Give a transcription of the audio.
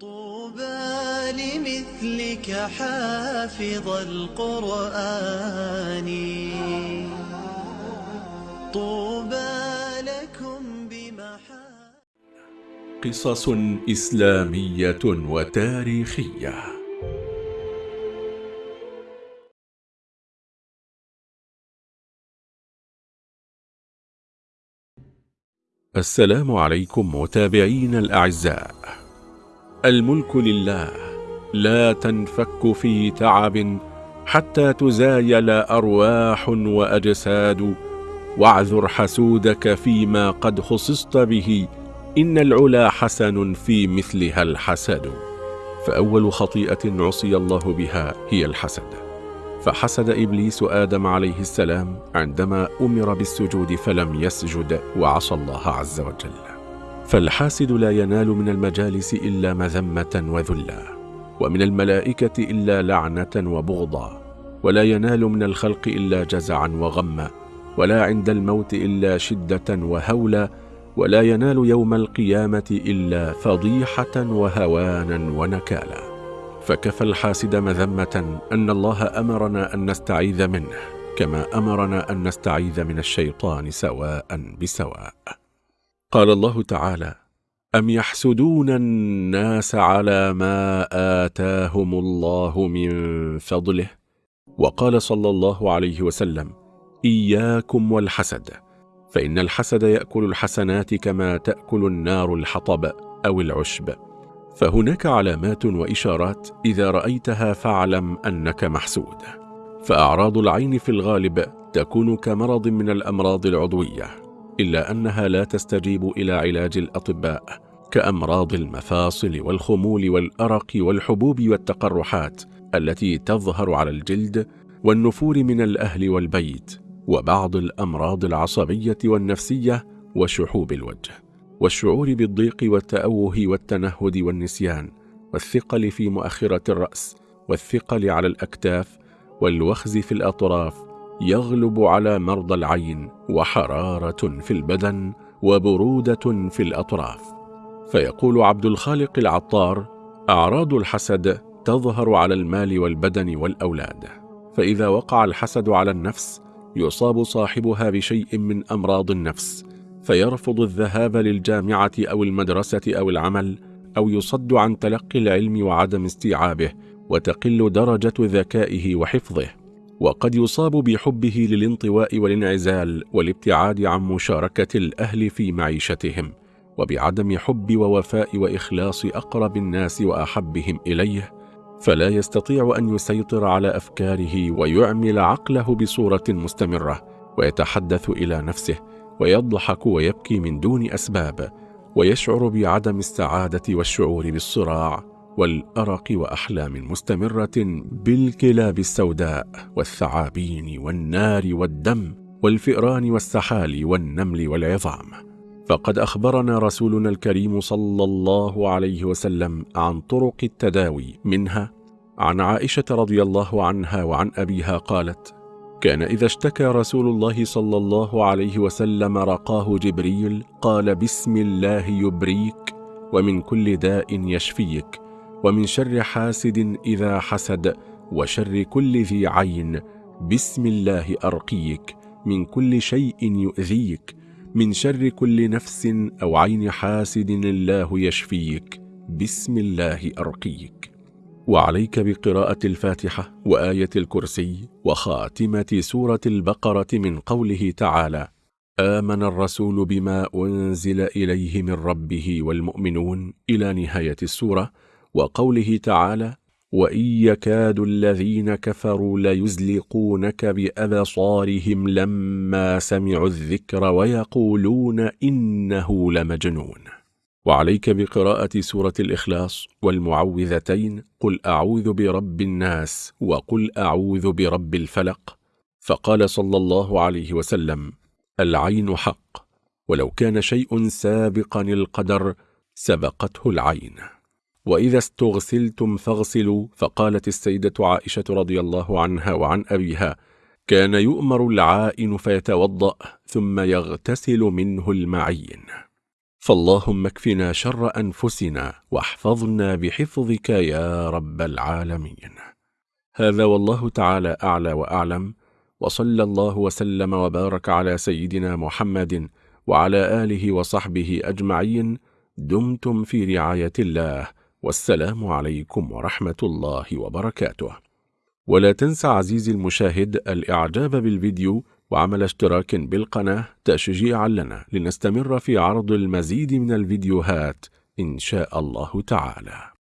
طوبى لمثلك حافظ القرآن. طوبى لكم بمحا قصص إسلامية وتاريخية. السلام عليكم متابعين الأعزاء. الملك لله لا تنفك في تعب حتى تزايل أرواح وأجساد. واعذر حسودك فيما قد خصصت به إن العلا حسن في مثلها الحسد. فأول خطيئة عصي الله بها هي الحسد. فحسد إبليس آدم عليه السلام عندما أمر بالسجود فلم يسجد وعصى الله عز وجل. فالحاسد لا ينال من المجالس إلا مذمة وذلا ومن الملائكة إلا لعنة وبغضا ولا ينال من الخلق إلا جزعا وغما ولا عند الموت إلا شدة وهولا ولا ينال يوم القيامة إلا فضيحة وهوانا ونكالا. فكفى الحاسد مذمة أن الله أمرنا أن نستعيذ منه كما أمرنا أن نستعيذ من الشيطان سواء بسواء. قال الله تعالى أم يحسدون الناس على ما آتاهم الله من فضله؟ وقال صلى الله عليه وسلم إياكم والحسد فإن الحسد يأكل الحسنات كما تأكل النار الحطب أو العشب. فهناك علامات وإشارات إذا رأيتها فاعلم أنك محسود. فأعراض العين في الغالب تكون كمرض من الأمراض العضوية. إلا أنها لا تستجيب إلى علاج الأطباء كأمراض المفاصل والخمول والأرق والحبوب والتقرحات التي تظهر على الجلد والنفور من الأهل والبيت وبعض الأمراض العصبية والنفسية وشحوب الوجه والشعور بالضيق والتأوه والتنهد والنسيان والثقل في مؤخرة الرأس والثقل على الأكتاف والوخز في الأطراف يغلب على مرضى العين وحرارة في البدن وبرودة في الأطراف. فيقول عبد الخالق العطار أعراض الحسد تظهر على المال والبدن والأولاد. فإذا وقع الحسد على النفس يصاب صاحبها بشيء من أمراض النفس فيرفض الذهاب للجامعة أو المدرسة أو العمل أو يصد عن تلقي العلم وعدم استيعابه وتقل درجة ذكائه وحفظه. وقد يصاب بحبه للانطواء والانعزال والابتعاد عن مشاركة الأهل في معيشتهم وبعدم حب ووفاء وإخلاص أقرب الناس وأحبهم إليه فلا يستطيع أن يسيطر على أفكاره ويعمل عقله بصورة مستمرة ويتحدث إلى نفسه ويضحك ويبكي من دون أسباب ويشعر بعدم السعادة والشعور بالصراع. والأرق وأحلام مستمرة بالكلاب السوداء والثعابين والنار والدم والفئران والسحال والنمل والعظام. فقد أخبرنا رسولنا الكريم صلى الله عليه وسلم عن طرق التداوي منها عن عائشة رضي الله عنها وعن أبيها قالت كان إذا اشتكى رسول الله صلى الله عليه وسلم رقاه جبريل قال بسم الله يبريك ومن كل داء يشفيك. ومن شر حاسد إذا حسد وشر كل ذي عين. بسم الله أرقيك من كل شيء يؤذيك. من شر كل نفس أو عين حاسد الله يشفيك. بسم الله أرقيك. وعليك بقراءة الفاتحة وآية الكرسي وخاتمة سورة البقرة من قوله تعالى آمن الرسول بما أنزل إليه من ربه والمؤمنون إلى نهاية السورة وقوله تعالى وإن يكاد الذين كفروا ليزلقونك بأبصارهم لما سمعوا الذكر ويقولون إنه لمجنون. وعليك بقراءة سورة الإخلاص والمعوذتين قل أعوذ برب الناس وقل أعوذ برب الفلق. فقال صلى الله عليه وسلم العين حق ولو كان شيء سابقا القدر سبقته العين. وإذا استغسلتم فاغسلوا فقالت السيدة عائشة رضي الله عنها وعن أبيها كان يؤمر العائن فيتوضأ ثم يغتسل منه المعين. فاللهم اكفنا شر أنفسنا واحفظنا بحفظك يا رب العالمين. هذا والله تعالى أعلى وأعلم وصلى الله وسلم وبارك على سيدنا محمد وعلى آله وصحبه أجمعين دمتم في رعاية الله. والسلام عليكم ورحمة الله وبركاته. ولا تنسى عزيزي المشاهد الإعجاب بالفيديو وعمل اشتراك بالقناة تشجيعا لنا لنستمر في عرض المزيد من الفيديوهات إن شاء الله تعالى.